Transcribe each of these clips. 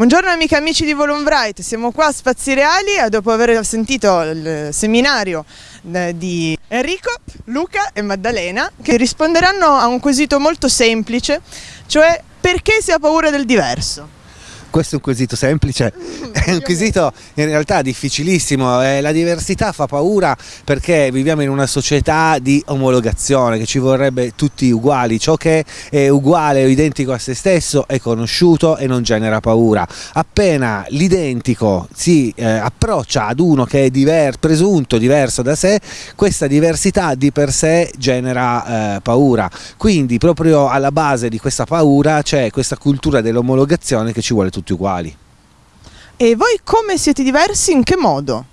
Buongiorno amiche e amici di Volumbright, siamo qua a Spazi Reali e dopo aver sentito il seminario eh, di Enrico, Luca e Maddalena che risponderanno a un quesito molto semplice, cioè perché si ha paura del diverso? Questo è un quesito semplice, è un quesito in realtà difficilissimo, eh, la diversità fa paura perché viviamo in una società di omologazione che ci vorrebbe tutti uguali, ciò che è uguale o identico a se stesso è conosciuto e non genera paura, appena l'identico si eh, approccia ad uno che è diver presunto diverso da sé, questa diversità di per sé genera eh, paura, quindi proprio alla base di questa paura c'è questa cultura dell'omologazione che ci vuole tutti tutti uguali. E voi come siete diversi? In che modo?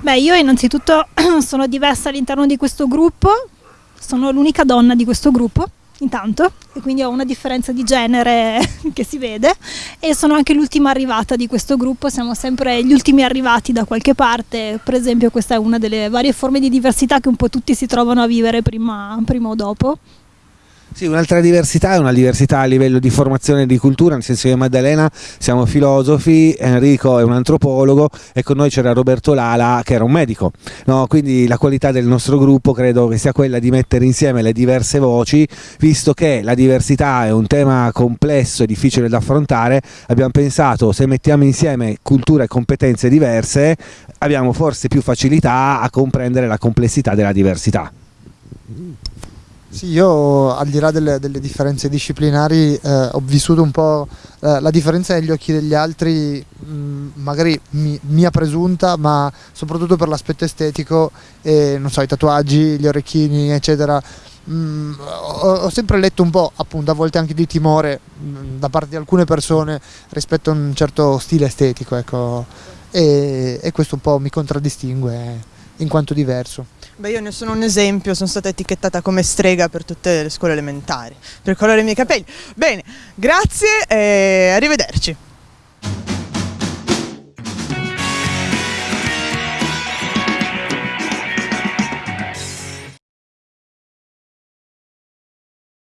Beh, io innanzitutto sono diversa all'interno di questo gruppo, sono l'unica donna di questo gruppo, intanto, e quindi ho una differenza di genere che si vede, e sono anche l'ultima arrivata di questo gruppo, siamo sempre gli ultimi arrivati da qualche parte, per esempio questa è una delle varie forme di diversità che un po' tutti si trovano a vivere prima, prima o dopo. Sì, un'altra diversità è una diversità a livello di formazione e di cultura, nel senso che Maddalena siamo filosofi, Enrico è un antropologo e con noi c'era Roberto Lala che era un medico. No, quindi la qualità del nostro gruppo credo che sia quella di mettere insieme le diverse voci, visto che la diversità è un tema complesso e difficile da affrontare, abbiamo pensato se mettiamo insieme culture e competenze diverse abbiamo forse più facilità a comprendere la complessità della diversità. Sì, io al di là delle, delle differenze disciplinari eh, ho vissuto un po' eh, la differenza negli occhi degli altri, mh, mm, magari mi, mia presunta, ma soprattutto per l'aspetto estetico, e, non so, i tatuaggi, gli orecchini, eccetera. Mm, ho, ho, sempre letto un po', appunto, a volte anche di timore mh, mm, da parte di alcune persone rispetto a un certo stile estetico, ecco, e, e questo un po' mi contraddistingue in quanto diverso. Beh, io ne sono un esempio, sono stata etichettata come strega per tutte le scuole elementari, per colore dei miei capelli. Bene, grazie e arrivederci.